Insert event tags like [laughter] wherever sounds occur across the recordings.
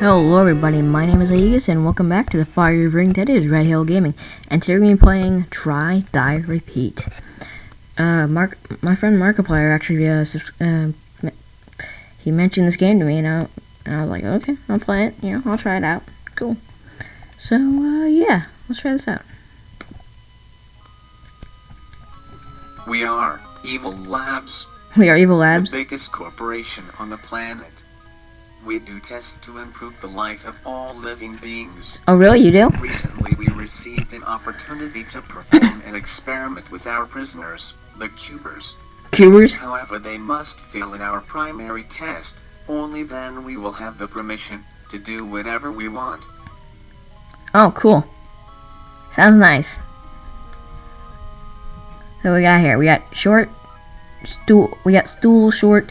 Hello everybody, my name is Aegis and welcome back to the Fire Ring that is Red Hill Gaming. And today we're going to be playing Try, Die, Repeat. Uh, Mark, my friend Markiplier actually, uh, uh, he mentioned this game to me and I, and I was like, okay, I'll play it, you know, I'll try it out. Cool. So, uh, yeah, let's try this out. We are Evil Labs, We are Evil Labs. the biggest corporation on the planet. We do tests to improve the life of all living beings. Oh really, you do? Recently, we received an opportunity to perform an experiment with our prisoners, the Cubers. Cubers? However, they must fail in our primary test. Only then we will have the permission to do whatever we want. Oh, cool. Sounds nice. So we got here, we got short, stool, we got stool, short,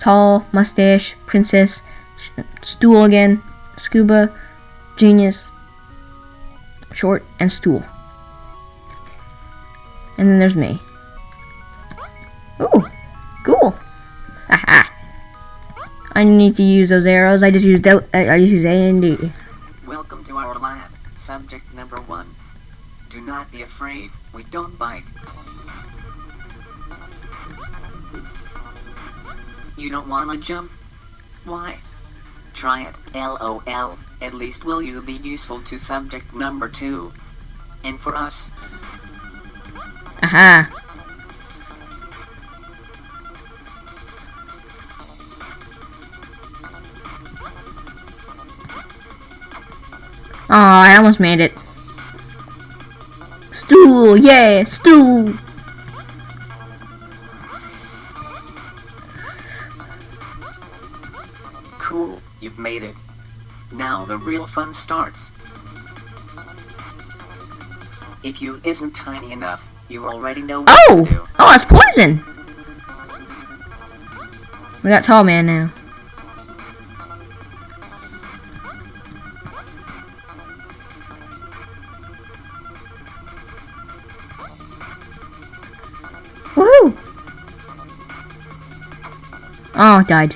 tall, mustache, princess, stool again, scuba, genius, short, and stool. And then there's me. Ooh, cool. Haha. I need to use those arrows. I just used I I just use A and D. Welcome to our lab. Subject number one. Do not be afraid. We don't bite. You don't want to jump? Why? Try it. LOL. At least will you be useful to subject number two. And for us, uh-huh. Aha. Oh, I almost made it. Stool, yeah, stool. Real fun starts. If you isn't tiny enough, you already know what oh! to do. Oh, oh, it's poison. We got tall man now. Woohoo! Oh, died.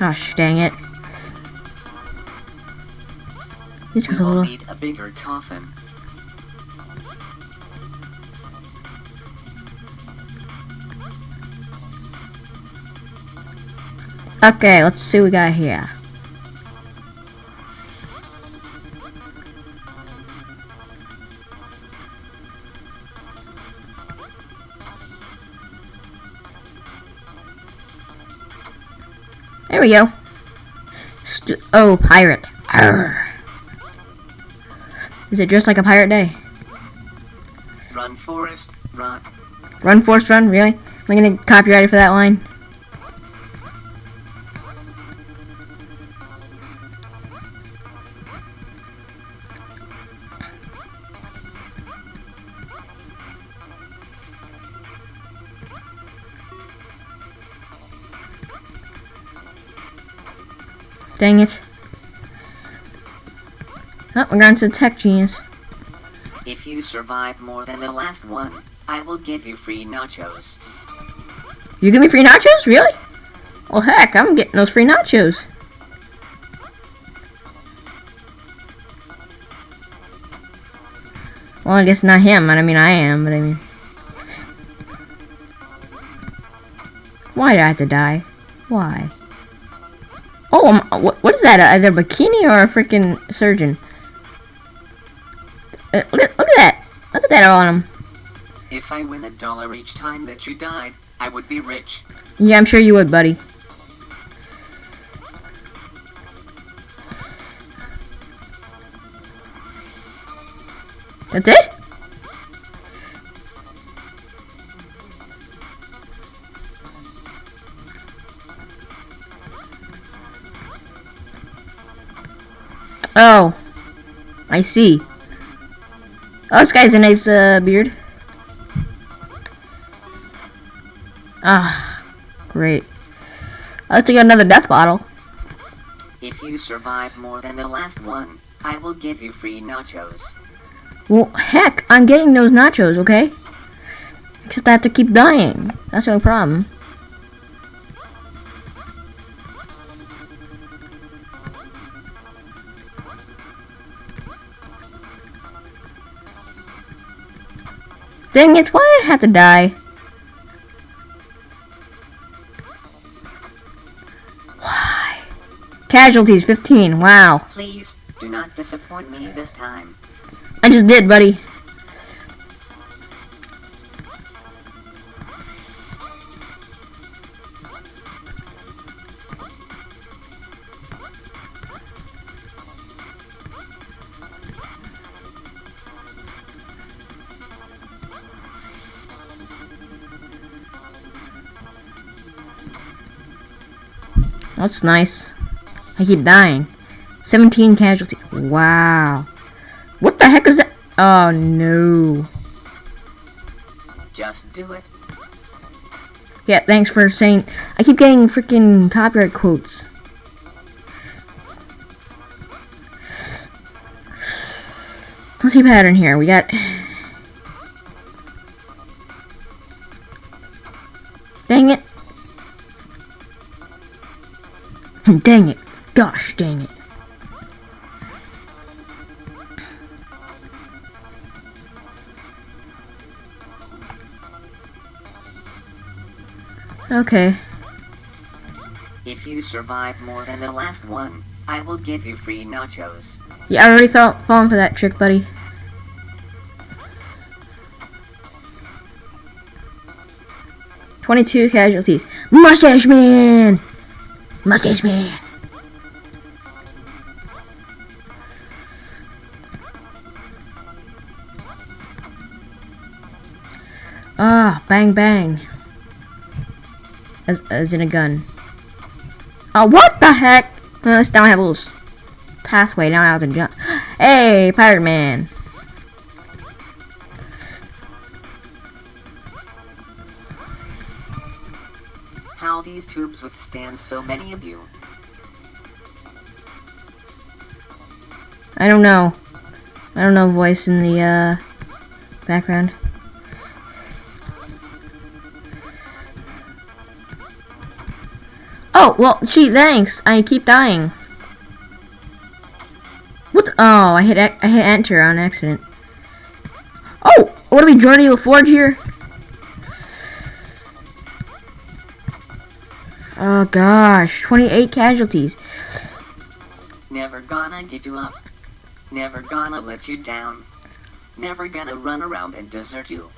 Gosh, dang it. This was We a need a bigger coffin. Okay, let's see what we got here. There we go. Stu- oh, pirate. Arr. Is it just like a pirate day? Run, Forrest, run. Run, Forrest, run? Really? Am I gonna get copyrighted for that line? Dang it. Oh, we're going to Tech Genius. If you survive more than the last one, I will give you free nachos. You give me free nachos? Really? Well, heck, I'm getting those free nachos. Well, I guess not him. I mean, I am, but I mean. Why did I have to die? Why? Oh, um, what, what is that? Either a bikini or a freaking surgeon? Uh, look, at- look at that! Look at that on him. If I win a dollar each time that you died, I would be rich. Yeah, I'm sure you would, buddy. That's it? Oh, I see. Oh, this guy's a nice uh, beard. Ah, great. Let's take another death bottle. If you survive more than the last one, I will give you free nachos. Well, heck, I'm getting those nachos, okay? Except I have to keep dying. That's the only problem. Dang it, why did I have to die? Why? Casualties, 15, wow. Please, do not disappoint me this time. I just did, buddy. That's nice. I keep dying. 17 casualties. Wow. What the heck is that? Oh no. Just do it. Yeah, thanks for saying. I keep getting freaking copyright quotes. Let's see pattern here. We got. Dang it. Gosh dang it. Okay. If you survive more than the last one, I will give you free nachos. Yeah, I already fell for that trick, buddy. Twenty-two casualties. Mustache Man. Mustache Man. Ah, bang bang. As, as in a gun. Oh, what the heck? Now I have a little pathway. Now I have to jump. [gasps] Hey, Pirate Man. These tubes withstand so many of you? I don't know. I don't know voice in the uh, background. Oh, well, gee, thanks. I keep dying. What? Oh, I hit I hit enter on accident. Oh, what are we, Geordi LaForge here? Oh gosh, 28 casualties. Never gonna give you up. Never gonna let you down. Never gonna run around and desert you.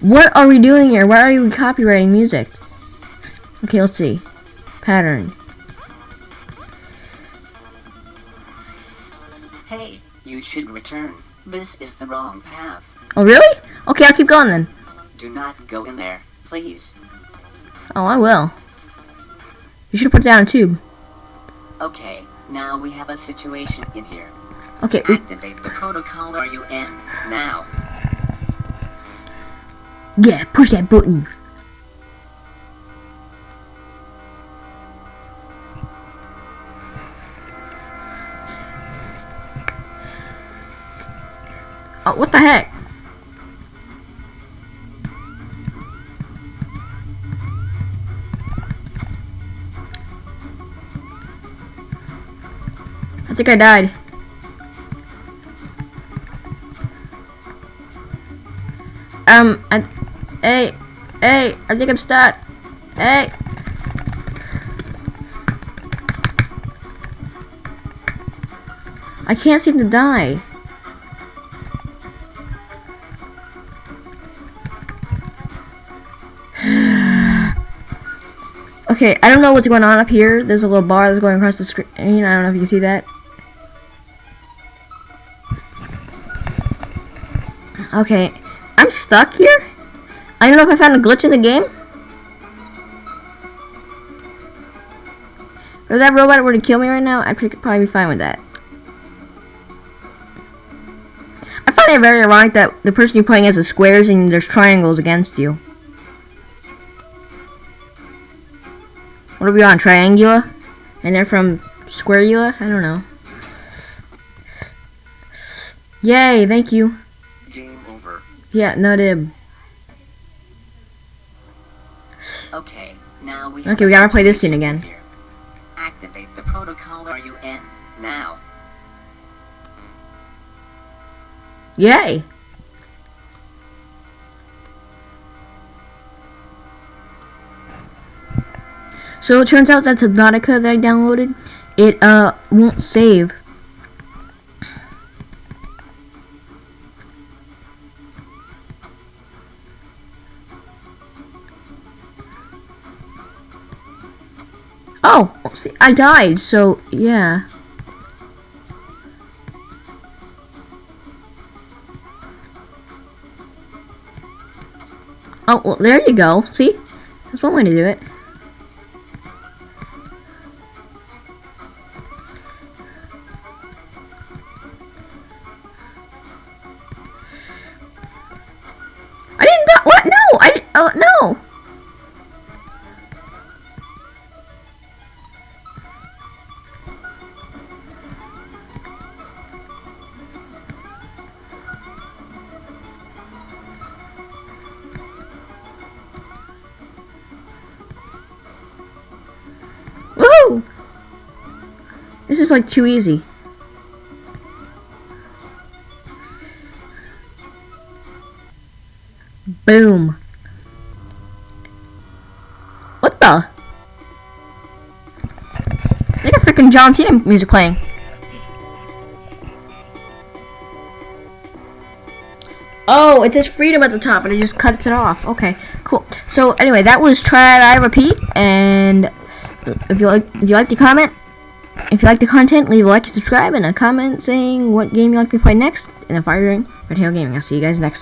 What are we doing here? Why are we copywriting music? Okay, let's see. Pattern. Hey, you should return. This is the wrong path. Oh, really? Okay, I'll keep going then. Do not go in there, please. Oh, I will. You should put down a tube. Okay, now we have a situation in here. Okay, Activate the protocol Are you in now. yeah, push that button. Oh, what the heck? Think I died. Um, I, hey, hey, I think I'm stuck. Hey. I can't seem to die. [sighs] okay, I don't know what's going on up here. There's a little bar that's going across the screen. I don't know if you see that. Okay, I'm stuck here? I don't know if I found a glitch in the game. If that robot were to kill me right now, I'd probably be fine with that. I find it very ironic that the person you're playing as is squares and there's triangles against you. What are we on, Triangula? And they're from Squareula? I don't know. Yay, thank you. Yeah, not him. Okay, now we Okay, we gotta play this scene again. Here. Activate the protocol are you in? now. Yay! So it turns out that Subnautica that I downloaded, it uh won't save Oh, see, I died, so yeah. Oh, well, there you go. See? That's one way to do it. I didn't. What? No! I Oh, no! This is like too easy. Boom. What the? They got freaking John Cena music playing. Oh, it says freedom at the top, and it just cuts it off. Okay, cool. So anyway, that was try I repeat, and if you like, if you like the comment, if you like the content, leave a like and subscribe, and a comment saying what game you like me to play next. And if I ring Red Gaming, I'll see you guys next time.